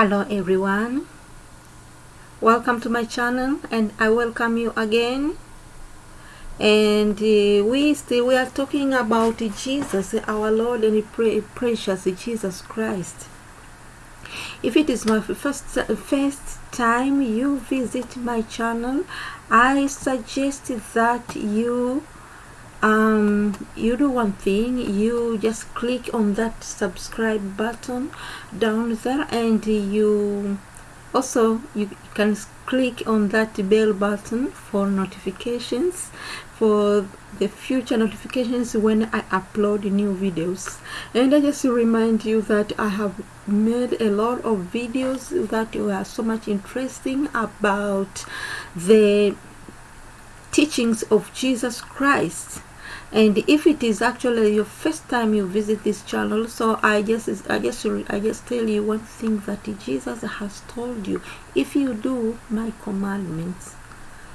hello everyone. Welcome to my channel and i welcome you again. And uh, we still we are talking about jesus our lord and precious jesus christ. If it is my first first time you visit my channel i suggest that you um, you do one thing you just click on that subscribe button down there and you also you can click on that bell button for notifications for the future notifications when I upload new videos. And I just remind you that I have made a lot of videos that were so much interesting about the teachings of Jesus Christ and if it is actually your first time you visit this channel so i just i just i just tell you one thing that jesus has told you. If you do my commandments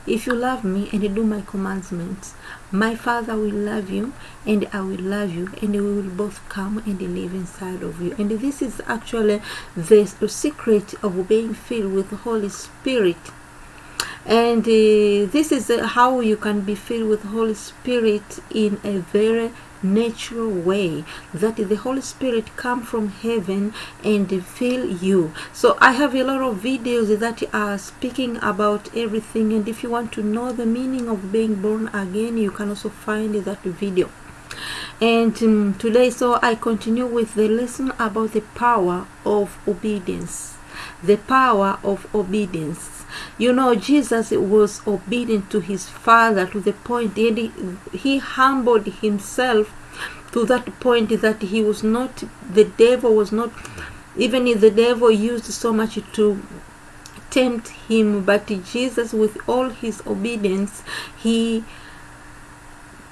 if you love me and do my commandments my father will love you and i will love you and we will both come and live inside of you. And this is actually the secret of being filled with the holy spirit and uh, this is uh, how you can be filled with holy spirit in a very natural way. That the holy spirit come from heaven and fill you. So i have a lot of videos that are speaking about everything. And if you want to know the meaning of being born again you can also find that video. And um, today so i continue with the lesson about the power of obedience. The power of obedience you know, Jesus was obedient to his Father to the point, and he, he humbled himself to that point that he was not, the devil was not, even if the devil used so much to tempt him, but Jesus, with all his obedience, he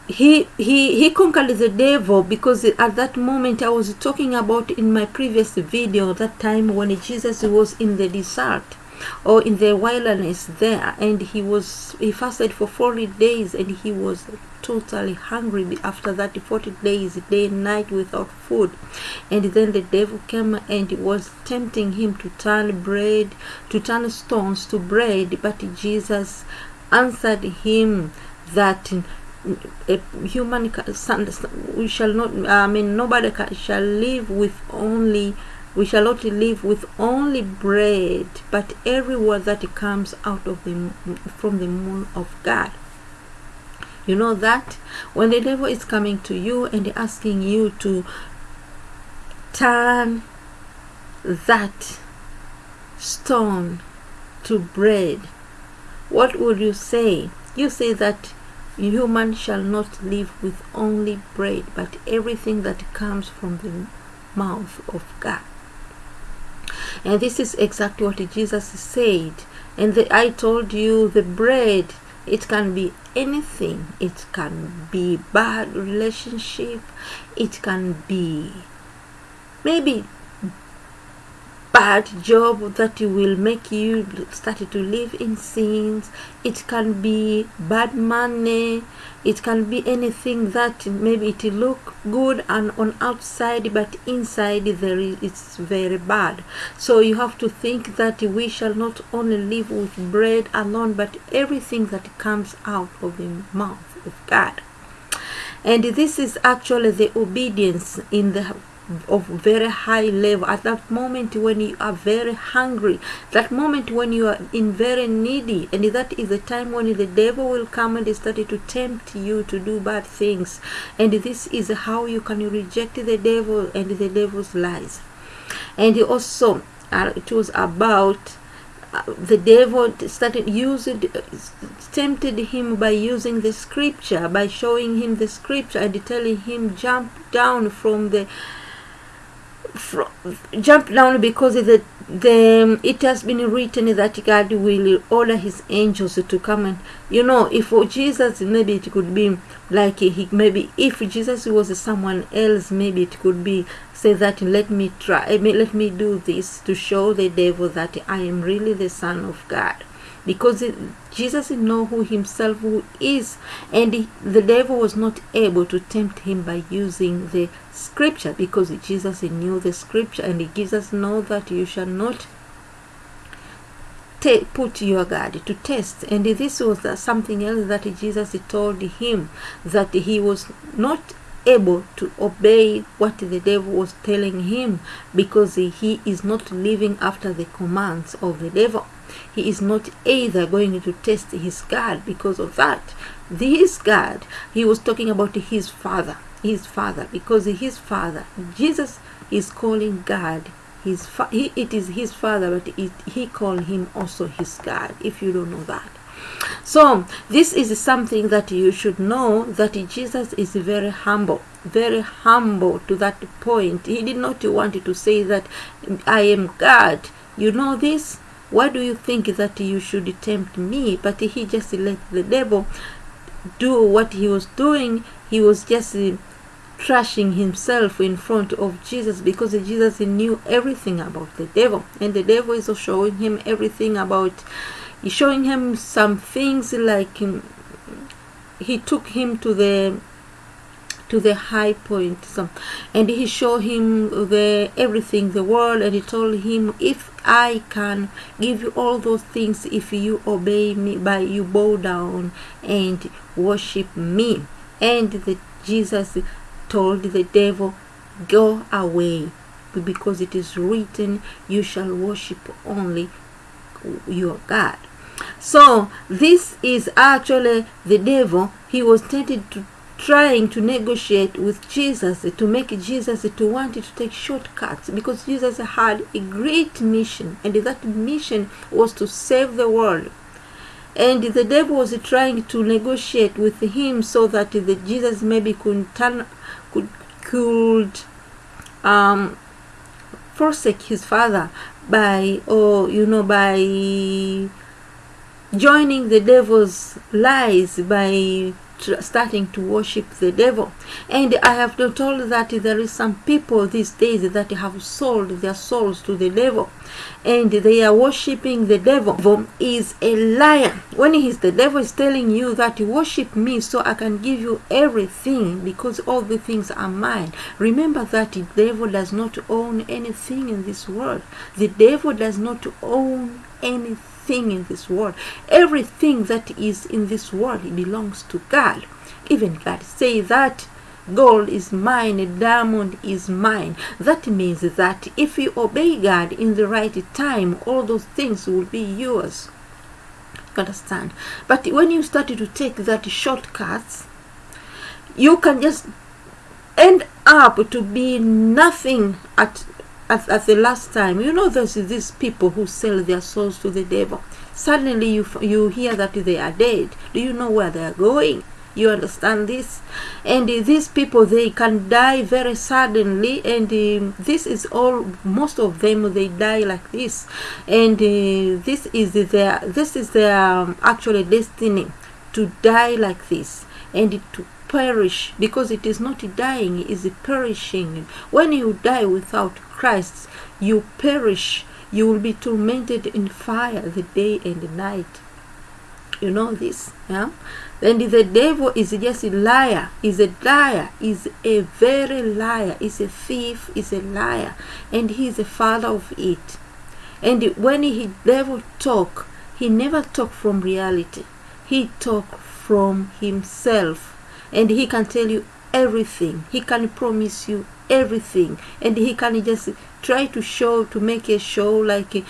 he he he conquered the devil because at that moment i was talking about in my previous video that time when jesus was in the desert or in the wilderness there and he was he fasted for 40 days and he was totally hungry after that 40 days day and night without food. And then the devil came and was tempting him to turn bread to turn stones to bread but jesus answered him that a human son we shall not i mean nobody shall live with only we shall not live with only bread, but every word that comes out of the from the mouth of God. You know that when the devil is coming to you and asking you to turn that stone to bread, what would you say? You say that human shall not live with only bread, but everything that comes from the mouth of God. And this is exactly what Jesus said. And the, I told you the bread, it can be anything. It can be bad relationship. It can be maybe bad job that will make you start to live in sins. It can be bad money. It can be anything that maybe it look good and on outside but inside there is it's very bad. So you have to think that we shall not only live with bread alone but everything that comes out of the mouth of god. And this is actually the obedience in the of very high level. At that moment when you are very hungry that moment when you are in very needy and that is the time when the devil will come and start to tempt you to do bad things. And this is how you can reject the devil and the devil's lies. And also uh, it was about uh, the devil started using tempted him by using the scripture by showing him the scripture and telling him jump down from the jump down because the, the it has been written that God will order his angels to come and you know if for Jesus maybe it could be like he maybe if Jesus was someone else maybe it could be say that let me try let me do this to show the devil that I am really the son of God because it, Jesus know who himself who is. And he, the devil was not able to tempt him by using the scripture because Jesus knew the scripture. And he gives us know that you shall not put your guard to test. And this was something else that jesus told him that he was not able to obey what the devil was telling him because he is not living after the commands of the devil he is not either going to test his god because of that. This god he was talking about his father his father because his father jesus is calling god his fa- he, it is his father but it, he called him also his god if you don't know that. So this is something that you should know that jesus is very humble very humble to that point. He did not want to say that i am god. You know this why do you think that you should tempt me? But he just let the devil do what he was doing. He was just trashing himself in front of Jesus because Jesus knew everything about the devil. And the devil is showing him everything about showing him some things like he took him to the to the high point some, and he showed him the everything the world and he told him if i can give you all those things if you obey me by you bow down and worship me. And the jesus told the devil go away because it is written you shall worship only your god. So this is actually the devil. He was tempted to trying to negotiate with Jesus to make Jesus to want to take shortcuts because Jesus had a great mission and that mission was to save the world. And the devil was trying to negotiate with him so that the Jesus maybe could turn could could um, forsake his father by or you know by joining the devil's lies by starting to worship the devil. And i have been told that there is some people these days that have sold their souls to the devil. And they are worshiping the devil. Devil is a liar. When he's the devil is telling you that worship me so i can give you everything because all the things are mine. Remember that the devil does not own anything in this world. The devil does not own anything in this world everything that is in this world belongs to god. Even god say that gold is mine a diamond is mine. That means that if you obey god in the right time all those things will be yours. You understand? But when you start to take that shortcuts you can just end up to be nothing at at, at the last time you know there's these people who sell their souls to the devil. Suddenly you you hear that they are dead. Do you know where they are going? You understand this? And uh, these people they can die very suddenly and um, this is all most of them they die like this. And uh, this is their this is their um, actually destiny to die like this and to perish because it is not dying it is perishing. When you die without christ you perish. You will be tormented in fire the day and the night. You know this yeah? And the devil is just a liar is a liar is a very liar is a thief is a liar and he is the father of it. And when he devil talk he never talk from reality. He talk from himself and he can tell you everything. He can promise you everything. And he can just try to show to make a show like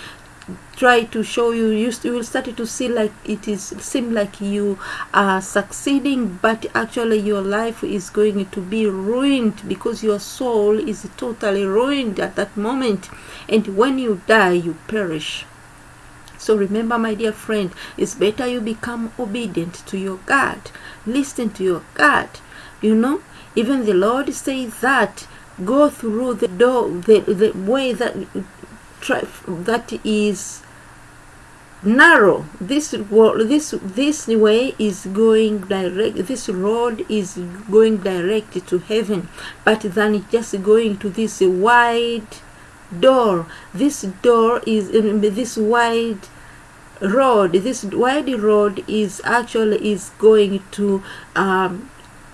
try to show you. You, you will start to see like it is seem like you are succeeding but actually your life is going to be ruined because your soul is totally ruined at that moment. And when you die you perish so remember, my dear friend, it's better you become obedient to your God. Listen to your God. You know, even the Lord says that go through the door, the, the way that that is narrow. This this this way is going direct. This road is going direct to heaven, but then it's just going to this wide door. This door is this wide road this wide road is actually is going to um,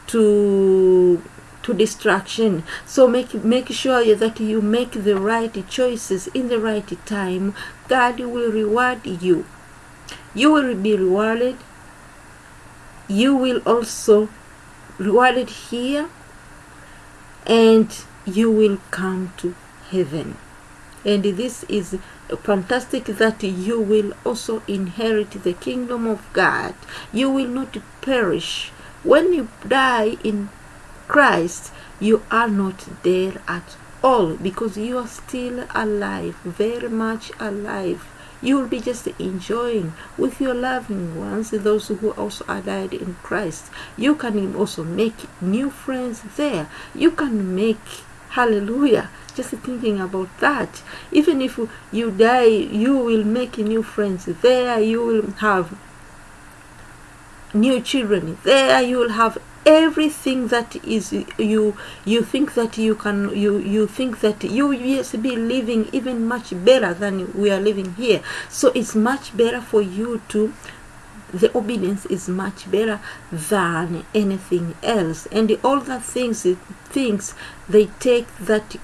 to to distraction so make make sure that you make the right choices in the right time. God will reward you. You will be rewarded. You will also rewarded here. And you will come to heaven and this is fantastic that you will also inherit the kingdom of god. You will not perish. When you die in christ you are not there at all because you are still alive very much alive. You will be just enjoying with your loving ones those who also are died in christ. You can also make new friends there. You can make hallelujah. Just thinking about that. Even if you die you will make new friends there. You will have new children there. You will have everything that is you you think that you can you you think that you will be living even much better than we are living here. So it's much better for you to the obedience is much better than anything else. And all the things things they take that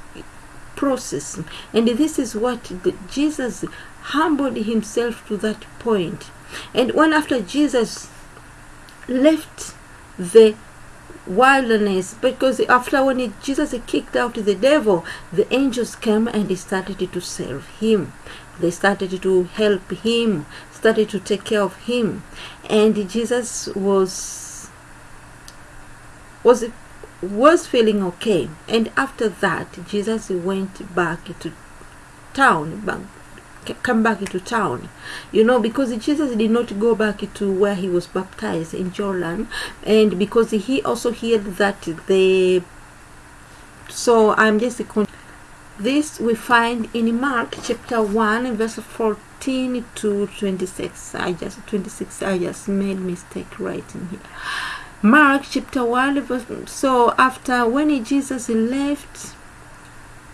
process. And this is what jesus humbled himself to that point. And when after jesus left the wilderness because after when he, jesus kicked out the devil the angels came and started to serve him. They started to help him started to take care of him. And jesus was was was feeling okay. And after that jesus went back to town back come back into town. You know because jesus did not go back to where he was baptized in jordan and because he also heard that the so i'm just this we find in mark chapter 1 verse 14 to 26 i just 26 i just made mistake writing here. Mark chapter 1 verse so after when jesus left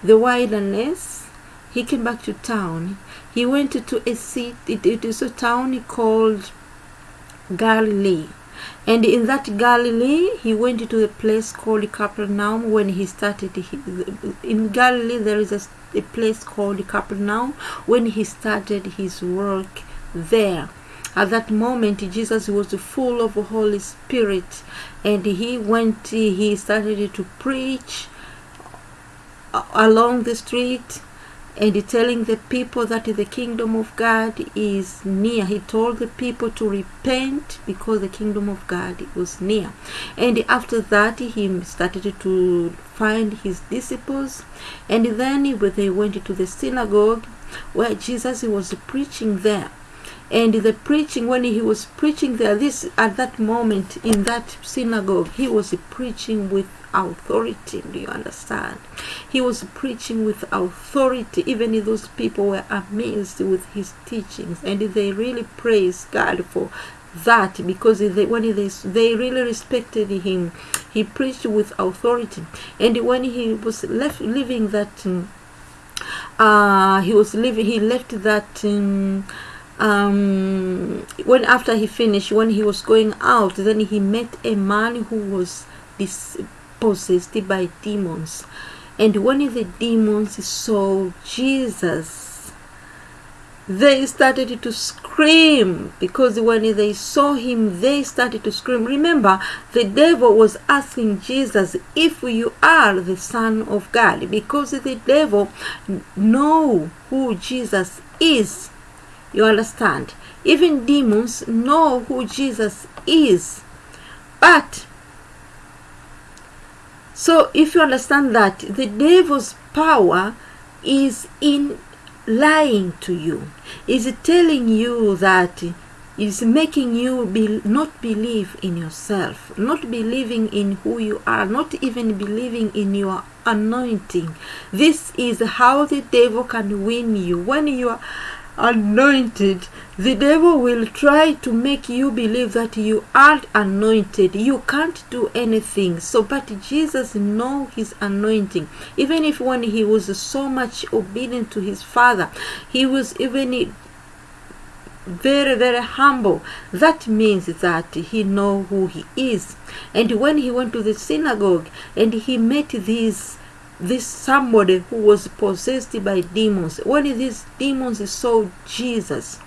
the wilderness he came back to town. He went to a city it, it is a town called galilee and in that galilee he went to a place called capernaum when he started his, in galilee there is a, a place called capernaum when he started his work there. At that moment jesus was full of the holy spirit and he went he started to preach uh, along the street and telling the people that the kingdom of God is near. He told the people to repent because the kingdom of God was near. And after that, he started to find his disciples. And then they went to the synagogue where Jesus was preaching there and the preaching when he was preaching there this at that moment in that synagogue he was preaching with authority do you understand? He was preaching with authority. Even if those people were amazed with his teachings and they really praised god for that because they, when they, they really respected him he preached with authority. And when he was left leaving that um, uh, he was leaving he left that um, um, when after he finished when he was going out then he met a man who was dis- possessed by demons. And when the demons saw jesus they started to scream. Because when they saw him they started to scream. Remember the devil was asking jesus if you are the son of god because the devil know who jesus is you understand? Even demons know who Jesus is. But, so if you understand that, the devil's power is in lying to you, is telling you that is making you be, not believe in yourself, not believing in who you are, not even believing in your anointing. This is how the devil can win you. When you are anointed, the devil will try to make you believe that you aren't anointed. You can't do anything. So, but Jesus know his anointing. Even if when he was so much obedient to his father, he was even very very humble that means that he know who he is and when he went to the synagogue and he met these this somebody who was possessed by demons. When these demons saw jesus.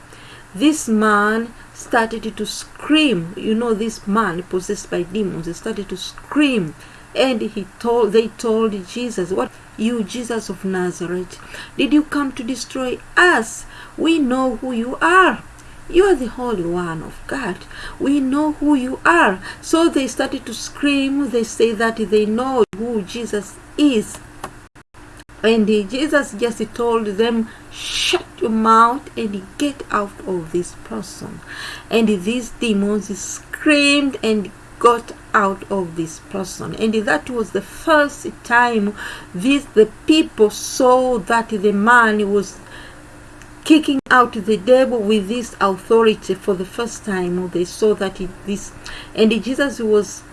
This man started to scream. You know this man possessed by demons he started to scream. And he told they told jesus what? You jesus of nazareth did you come to destroy us? We know who you are. You are the holy one of god. We know who you are. So they started to scream. They say that they know who jesus is. And jesus just told them shut your mouth and get out of this person. And these demons screamed and got out of this person. And that was the first time this the people saw that the man was kicking out the devil with this authority for the first time. They saw that it, this and jesus was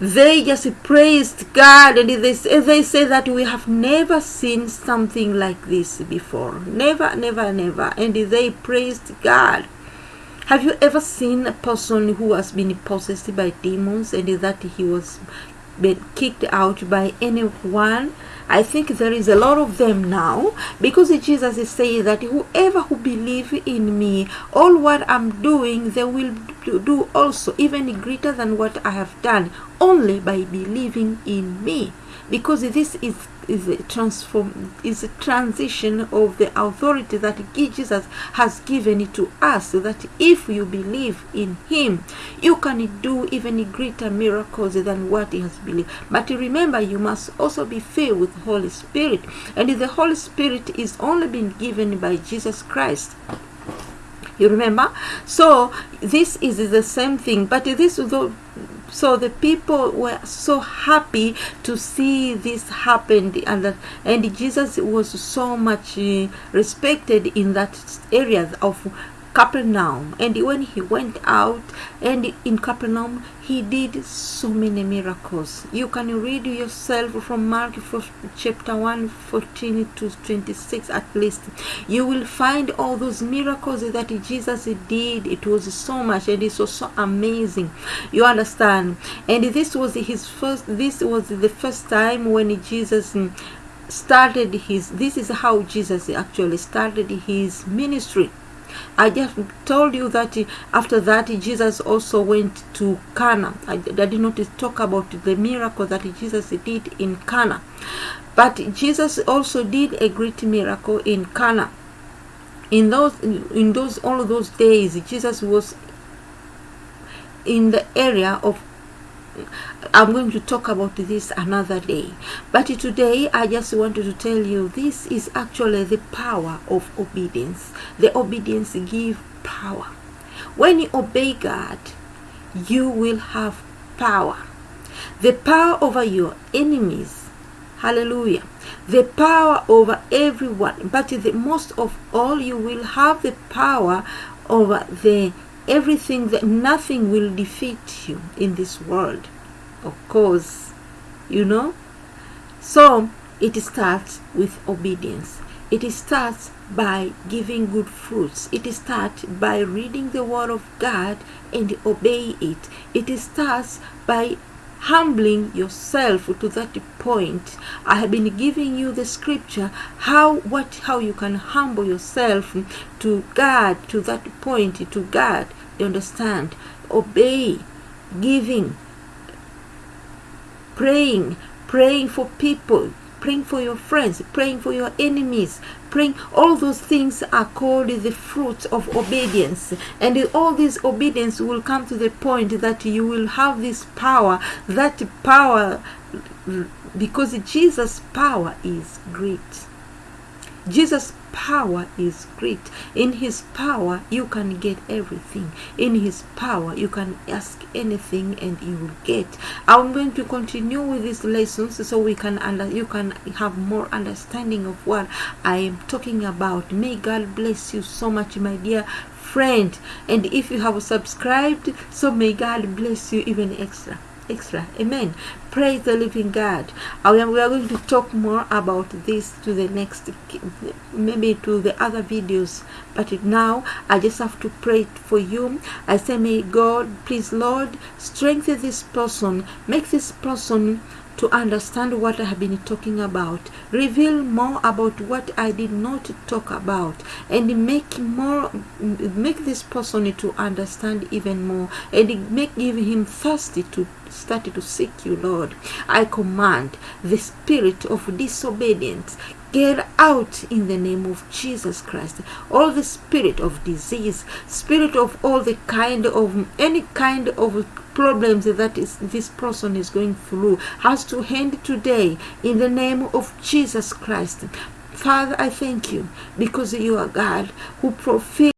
they just praised god and they, they say that we have never seen something like this before. Never never never. And they praised god. Have you ever seen a person who has been possessed by demons and that he was been kicked out by anyone I think there is a lot of them now because Jesus is saying that whoever who believe in me, all what I'm doing, they will do also even greater than what I have done, only by believing in me. Because this is is a transform is a transition of the authority that Jesus has given it to us so that if you believe in him you can do even greater miracles than what he has believed. But remember you must also be filled with the Holy Spirit. And the Holy Spirit is only been given by Jesus Christ. You remember? So this is the same thing. But this so the people were so happy to see this happen and that, and jesus was so much uh, respected in that area of Capernaum. And when he went out and in Capernaum, he did so many miracles. You can read yourself from Mark chapter 1, 14 to 26 at least. You will find all those miracles that Jesus did. It was so much and it was so amazing. You understand? And this was his first, this was the first time when Jesus started his, this is how Jesus actually started his ministry I just told you that after that Jesus also went to Cana. I, I did not talk about the miracle that Jesus did in Cana. But Jesus also did a great miracle in Cana. In those in those all of those days Jesus was in the area of I'm going to talk about this another day. But today, I just wanted to tell you this is actually the power of obedience. The obedience give power. When you obey God, you will have power. The power over your enemies. Hallelujah. The power over everyone. But the most of all, you will have the power over the everything that nothing will defeat you in this world of course you know? So it starts with obedience. It starts by giving good fruits. It starts by reading the word of god and obey it. It starts by humbling yourself to that point. I have been giving you the scripture how what how you can humble yourself to god to that point to god. You understand? Obey giving praying praying for people praying for your friends praying for your enemies praying all those things are called the fruits of obedience. And all this obedience will come to the point that you will have this power that power because jesus power is great. Jesus power is great. In his power, you can get everything. In his power, you can ask anything and you will get. I'm going to continue with these lessons so we can under, you can have more understanding of what I am talking about. May God bless you so much, my dear friend. And if you have subscribed, so may God bless you even extra. extra amen praise the living god. Uh, we are going to talk more about this to the next maybe to the other videos. But now i just have to pray for you. I say may god please lord strengthen this person. Make this person to understand what I have been talking about. Reveal more about what I did not talk about, and make more, make this person to understand even more, and make give him thirsty to start to seek you, Lord. I command the spirit of disobedience get out in the name of Jesus Christ. All the spirit of disease, spirit of all the kind of any kind of problems that is this person is going through has to end today in the name of Jesus Christ. Father, I thank you because you are God who fulfills